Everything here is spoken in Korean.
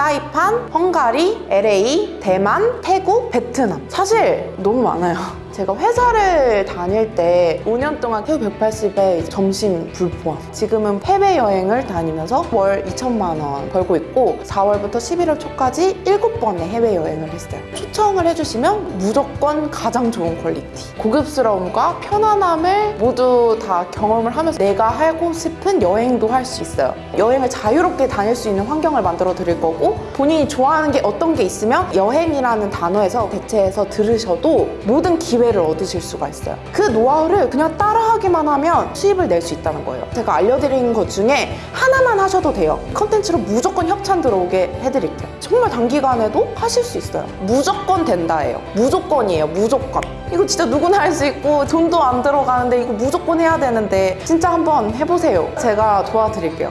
사이판, 헝가리, LA, 대만, 태국, 베트남. 사실 너무 많아요. 제가 회사를 다닐 때 5년 동안 해외 180에 점심 불포함. 지금은 해외 여행을 다니면서 월 2천만 원 벌고 있고 4월부터 11월 초까지 7번의 해외 여행을 했어요. 초청을 해주시면 무조건 가장 좋은 퀄리티. 고급스러움과 편안함을 모두 다 경험을 하면서 내가 하고 싶은 여행도 할 수 있어요. 여행을 자유롭게 다닐 수 있는 환경을 만들어 드릴 거고 본인이 좋아하는 게 어떤 게 있으면 여행이라는 단어에서 대체해서 들으셔도 모든 기회를 얻으실 수가 있어요. 그 노하우를 그냥 따라하기만 하면 수입을 낼 수 있다는 거예요. 제가 알려드린 것 중에 하나만 하셔도 돼요. 컨텐츠로 무조건 협찬 들어오게 해드릴게요. 정말 단기간에도 하실 수 있어요. 무조건 된다예요. 무조건이에요. 무조건. 이거 진짜 누구나 할 수 있고 돈도 안 들어가는데 이거 무조건 해야 되는데 진짜 한번 해보세요. 제가 도와드릴게요.